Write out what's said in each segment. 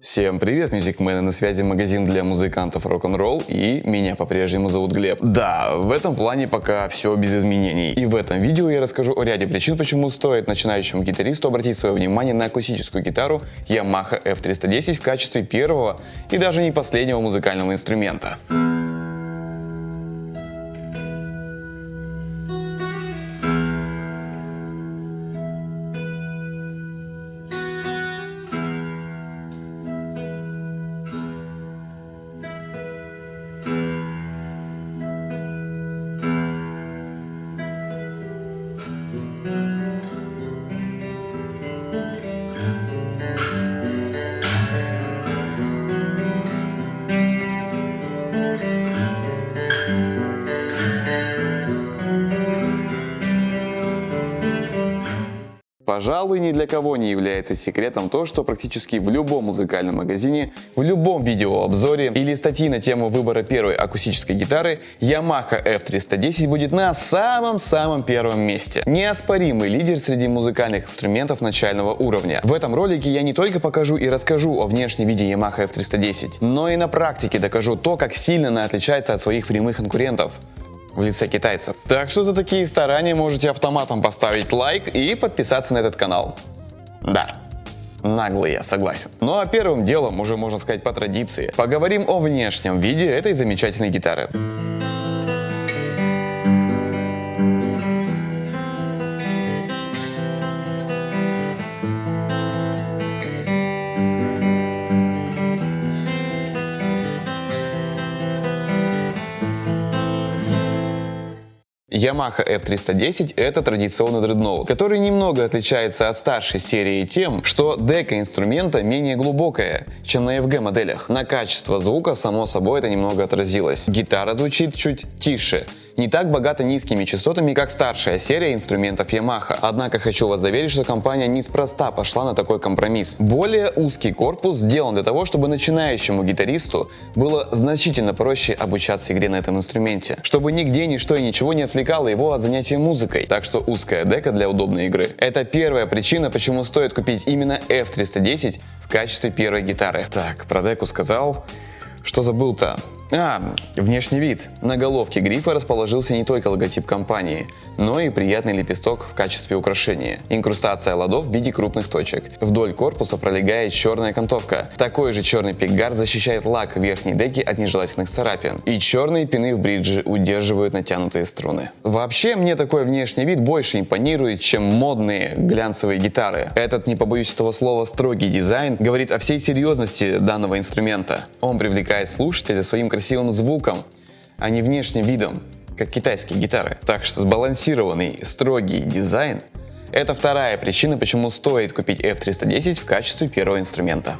Всем привет, мюзикмены, на связи магазин для музыкантов рок-н-ролл и меня по-прежнему зовут Глеб. Да, в этом плане пока все без изменений. И в этом видео я расскажу о ряде причин, почему стоит начинающему гитаристу обратить свое внимание на акустическую гитару Yamaha F310 в качестве первого и даже не последнего музыкального инструмента. Пожалуй, ни для кого не является секретом то, что практически в любом музыкальном магазине, в любом видеообзоре или статьи на тему выбора первой акустической гитары Yamaha F310 будет на самом-самом первом месте. Неоспоримый лидер среди музыкальных инструментов начального уровня. В этом ролике я не только покажу и расскажу о внешнем виде Yamaha F310, но и на практике докажу то, как сильно она отличается от своих прямых конкурентов в лице китайцев. Так что за такие старания можете автоматом поставить лайк и подписаться на этот канал. Да, Наглый я, согласен. Ну а первым делом, уже можно сказать по традиции, поговорим о внешнем виде этой замечательной гитары. Yamaha F310 это традиционный дредноут, который немного отличается от старшей серии тем, что дека инструмента менее глубокая, чем на FG моделях. На качество звука, само собой, это немного отразилось. Гитара звучит чуть тише, не так богата низкими частотами, как старшая серия инструментов Yamaha. Однако хочу вас заверить, что компания неспроста пошла на такой компромисс. Более узкий корпус сделан для того, чтобы начинающему гитаристу было значительно проще обучаться игре на этом инструменте, чтобы нигде ничто и ничего не отвлекало его от занятия музыкой. Так что узкая дека для удобной игры. Это первая причина, почему стоит купить именно F310 качестве первой гитары. Так, про деку сказал. Что забыл-то? А, внешний вид. На головке грифа расположился не только логотип компании, но и приятный лепесток в качестве украшения. Инкрустация ладов в виде крупных точек. Вдоль корпуса пролегает черная окантовка. Такой же черный пикгард защищает лак верхней деки от нежелательных царапин. И черные пины в бридже удерживают натянутые струны. Вообще, мне такой внешний вид больше импонирует, чем модные глянцевые гитары. Этот, не побоюсь этого слова, строгий дизайн говорит о всей серьезности данного инструмента. Он привлекает слушателя своим красивым красивым звуком, а не внешним видом, как китайские гитары. Так что сбалансированный, строгий дизайн – это вторая причина, почему стоит купить F310 в качестве первого инструмента.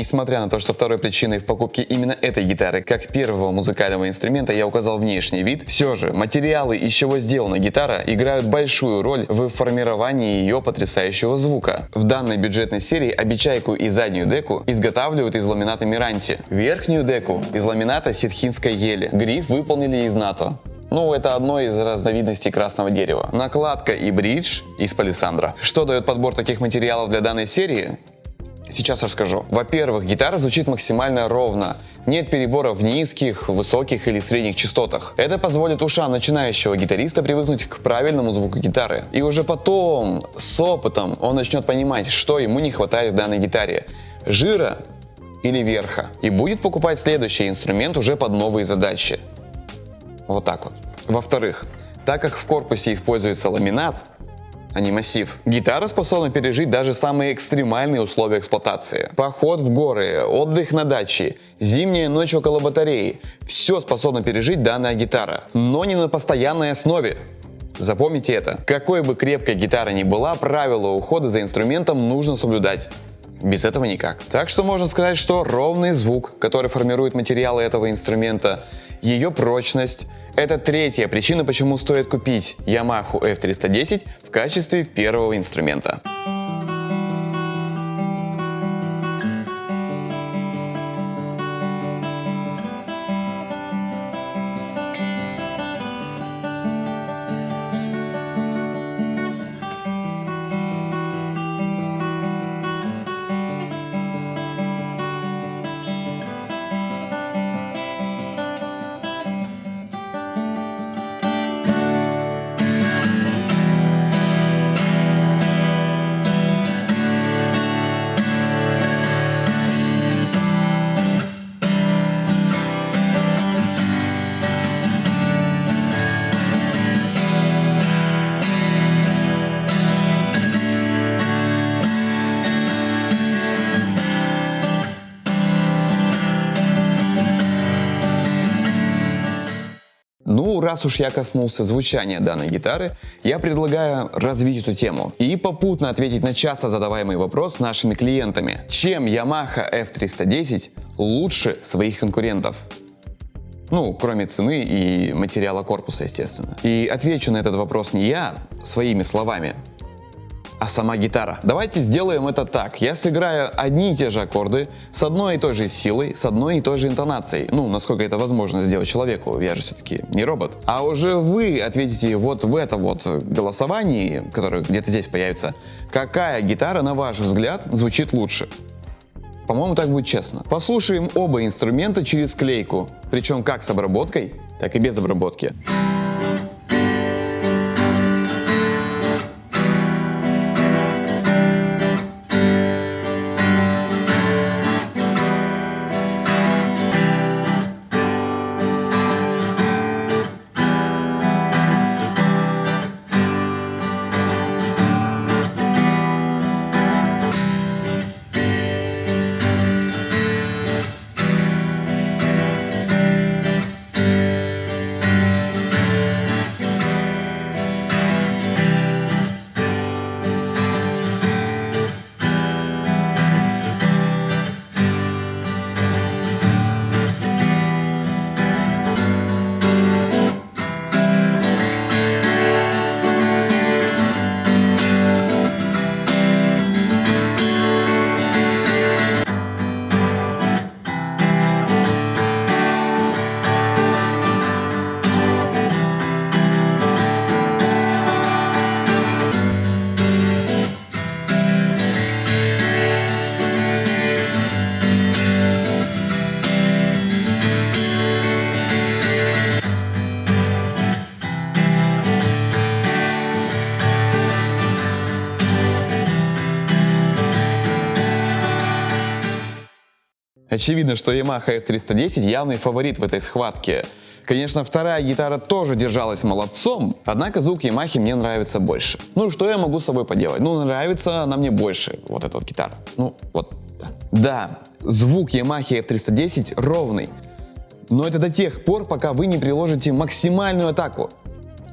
Несмотря на то, что второй причиной в покупке именно этой гитары, как первого музыкального инструмента, я указал внешний вид, все же материалы, из чего сделана гитара, играют большую роль в формировании ее потрясающего звука. В данной бюджетной серии обечайку и заднюю деку изготавливают из ламината Миранти. Верхнюю деку из ламината ситхинской ели. Гриф выполнили из НАТО. Ну, это одно из разновидностей красного дерева. Накладка и бридж из палисандра. Что дает подбор таких материалов для данной серии? Сейчас расскажу. Во-первых, гитара звучит максимально ровно. Нет переборов в низких, высоких или средних частотах. Это позволит ушам начинающего гитариста привыкнуть к правильному звуку гитары. И уже потом, с опытом, он начнет понимать, что ему не хватает в данной гитаре. Жира или верха. И будет покупать следующий инструмент уже под новые задачи. Вот так вот. Во-вторых, так как в корпусе используется ламинат, а не массив. Гитара способна пережить даже самые экстремальные условия эксплуатации. Поход в горы, отдых на даче, зимняя ночь около батареи. Все способна пережить данная гитара, но не на постоянной основе. Запомните это. Какой бы крепкой гитара ни была, правила ухода за инструментом нужно соблюдать. Без этого никак. Так что можно сказать, что ровный звук, который формирует материалы этого инструмента, ее прочность – это третья причина, почему стоит купить Yamaha F310 в качестве первого инструмента. Раз уж я коснулся звучания данной гитары, я предлагаю развить эту тему и попутно ответить на часто задаваемый вопрос нашими клиентами. Чем Yamaha F310 лучше своих конкурентов? Ну, кроме цены и материала корпуса, естественно. И отвечу на этот вопрос не я своими словами, а сама гитара. Давайте сделаем это так. Я сыграю одни и те же аккорды с одной и той же силой, с одной и той же интонацией. Ну, насколько это возможно сделать человеку, я же все-таки не робот. А уже вы ответите вот в этом вот голосовании, которое где-то здесь появится, какая гитара, на ваш взгляд, звучит лучше. По-моему, так будет честно. Послушаем оба инструмента через клейку, причем как с обработкой, так и без обработки. Очевидно, что Yamaha F310 явный фаворит в этой схватке. Конечно, вторая гитара тоже держалась молодцом, однако звук Yamaha мне нравится больше. Ну, что я могу с собой поделать? Ну, нравится она мне больше, вот эта вот гитара. Ну, вот, да. Да, звук Yamaha F310 ровный, но это до тех пор, пока вы не приложите максимальную атаку.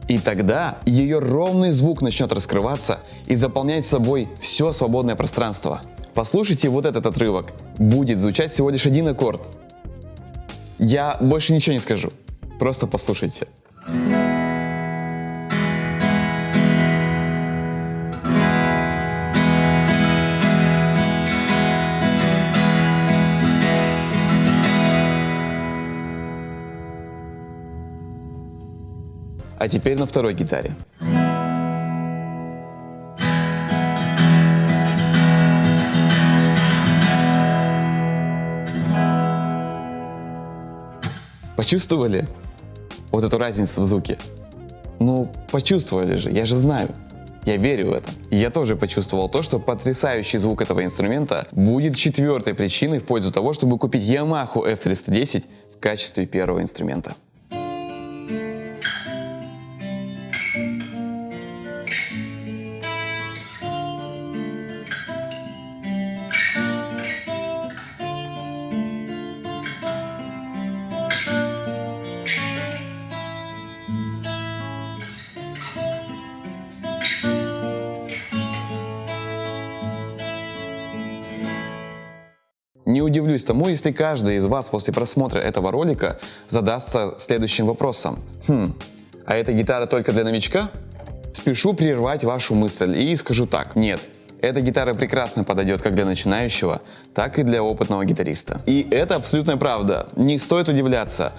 И тогда ее ровный звук начнет раскрываться и заполнять собой все свободное пространство. Послушайте вот этот отрывок. Будет звучать всего лишь один аккорд. Я больше ничего не скажу. Просто послушайте. А теперь на второй гитаре. Почувствовали вот эту разницу в звуке? Ну, почувствовали же, я же знаю. Я верю в это. Я тоже почувствовал то, что потрясающий звук этого инструмента будет четвертой причиной в пользу того, чтобы купить Yamaha F310 в качестве первого инструмента. Не удивлюсь тому, если каждый из вас после просмотра этого ролика задастся следующим вопросом. Хм, а эта гитара только для новичка? Спешу прервать вашу мысль и скажу так. Нет, эта гитара прекрасно подойдет как для начинающего, так и для опытного гитариста. И это абсолютная правда. Не стоит удивляться.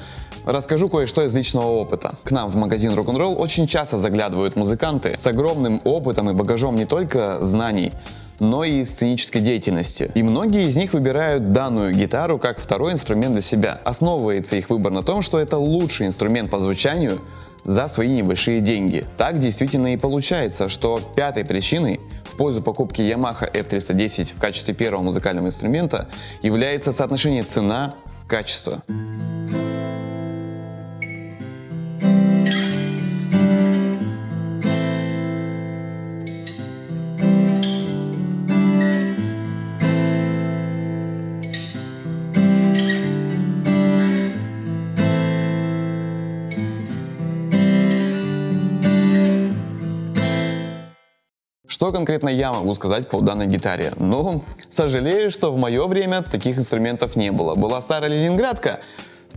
Расскажу кое-что из личного опыта. К нам в магазин Rock'n'Roll очень часто заглядывают музыканты с огромным опытом и багажом не только знаний, но и сценической деятельности. И многие из них выбирают данную гитару как второй инструмент для себя. Основывается их выбор на том, что это лучший инструмент по звучанию за свои небольшие деньги. Так действительно и получается, что пятой причиной в пользу покупки Yamaha F310 в качестве первого музыкального инструмента является соотношение цена-качество. Что конкретно я могу сказать по данной гитаре? Ну, сожалею, что в мое время таких инструментов не было. Была старая ленинградка,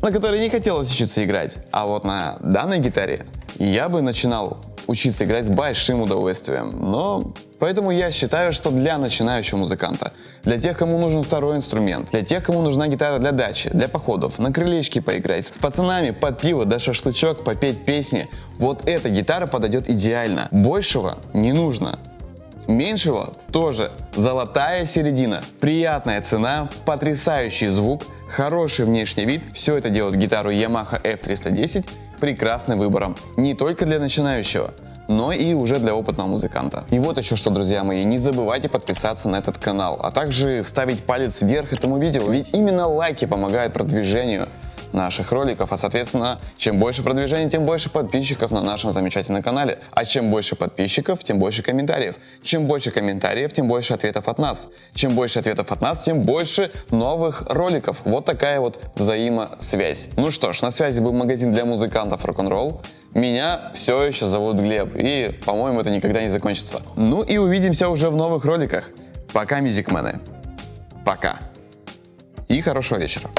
на которой не хотелось учиться играть. А вот на данной гитаре я бы начинал учиться играть с большим удовольствием. Но поэтому я считаю, что для начинающего музыканта, для тех, кому нужен второй инструмент, для тех, кому нужна гитара для дачи, для походов, на крылечке поиграть, с пацанами под пиво да шашлычок попеть песни, вот эта гитара подойдет идеально. Большего не нужно. Меньшего тоже золотая середина. Приятная цена, потрясающий звук, хороший внешний вид. Все это делает гитару Yamaha F310 прекрасным выбором. Не только для начинающего, но и уже для опытного музыканта. И вот еще что, друзья мои, не забывайте подписаться на этот канал, а также ставить палец вверх этому видео, ведь именно лайки помогают продвижению наших роликов, а соответственно, чем больше продвижения, тем больше подписчиков на нашем замечательном канале. А чем больше подписчиков, тем больше комментариев. Чем больше комментариев, тем больше ответов от нас. Чем больше ответов от нас, тем больше новых роликов. Вот такая вот взаимосвязь. Ну что ж, на связи был магазин для музыкантов рок-н-ролл. Меня все еще зовут Глеб, и, по-моему, это никогда не закончится. Ну и увидимся уже в новых роликах. Пока, мюзикмены. Пока. И хорошего вечера.